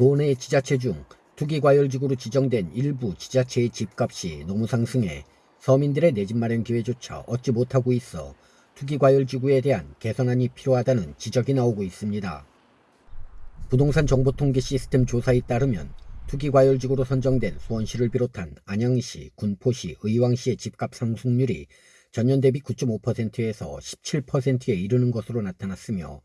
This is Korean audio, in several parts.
도내 지자체 중 투기과열지구로 지정된 일부 지자체의 집값이 너무 상승해 서민들의 내 집 마련 기회조차 얻지 못하고 있어 투기과열지구에 대한 개선안이 필요하다는 지적이 나오고 있습니다. 부동산 정보통계 시스템 조사에 따르면 투기과열지구로 선정된 수원시를 비롯한 안양시, 군포시, 의왕시의 집값 상승률이 전년 대비 9.5%에서 17%에 이르는 것으로 나타났으며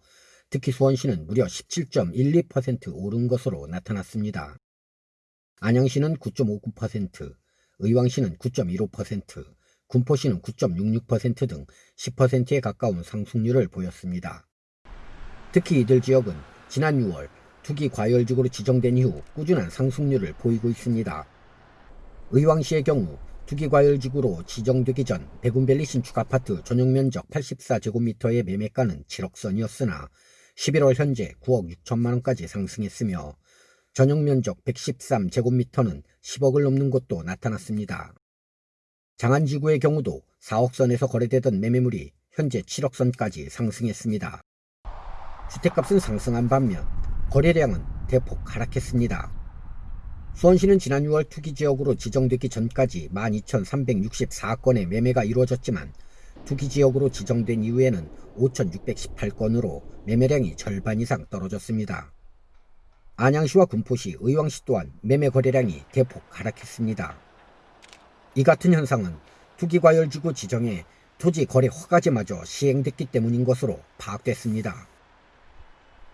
특히 수원시는 무려 17.12% 오른 것으로 나타났습니다. 안양시는 9.59%, 의왕시는 9.15%, 군포시는 9.66%등 10%에 가까운 상승률을 보였습니다. 특히 이들 지역은 지난 6월 투기 과열지구로 지정된 이후 꾸준한 상승률을 보이고 있습니다. 의왕시의 경우 투기 과열지구로 지정되기 전 백운밸리 신축 아파트 전용 면적 84제곱미터의 매매가는 7억 선이었으나 11월 현재 9억 6천만 원까지 상승했으며 전용 면적 113제곱미터는 10억을 넘는 곳도 나타났습니다. 장안지구의 경우도 4억 선에서 거래되던 매매물이 현재 7억 선까지 상승했습니다. 주택값은 상승한 반면 거래량은 대폭 하락했습니다. 수원시는 지난 6월 투기지역으로 지정되기 전까지 12,364건의 매매가 이루어졌지만 투기지역으로 지정된 이후에는 5,618건으로 매매량이 절반 이상 떨어졌습니다. 안양시와 군포시, 의왕시 또한 매매 거래량이 대폭 하락했습니다. 이 같은 현상은 투기과열지구 지정에 토지 거래 허가제마저 시행됐기 때문인 것으로 파악됐습니다.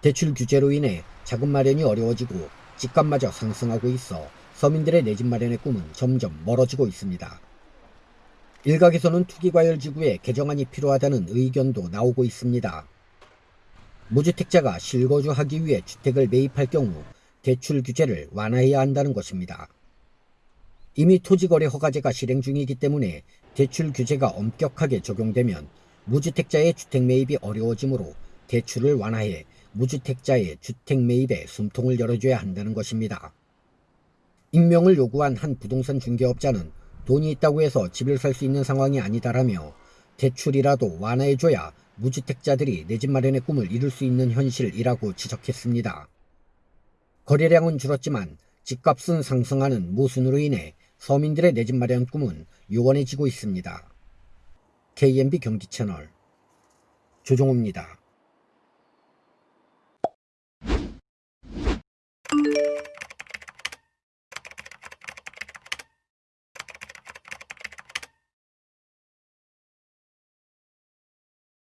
대출 규제로 인해 자금 마련이 어려워지고 집값마저 상승하고 있어 서민들의 내 집 마련의 꿈은 점점 멀어지고 있습니다. 일각에서는 투기과열 지구에 개정안이 필요하다는 의견도 나오고 있습니다. 무주택자가 실거주하기 위해 주택을 매입할 경우 대출 규제를 완화해야 한다는 것입니다. 이미 토지거래 허가제가 실행 중이기 때문에 대출 규제가 엄격하게 적용되면 무주택자의 주택 매입이 어려워지므로 대출을 완화해 무주택자의 주택 매입에 숨통을 열어줘야 한다는 것입니다. 익명을 요구한 한 부동산 중개업자는 돈이 있다고 해서 집을 살 수 있는 상황이 아니다라며 대출이라도 완화해줘야 무주택자들이 내 집 마련의 꿈을 이룰 수 있는 현실이라고 지적했습니다. 거래량은 줄었지만 집값은 상승하는 모순으로 인해 서민들의 내 집 마련 꿈은 요원해지고 있습니다. KMB 경기 채널 조종호입니다.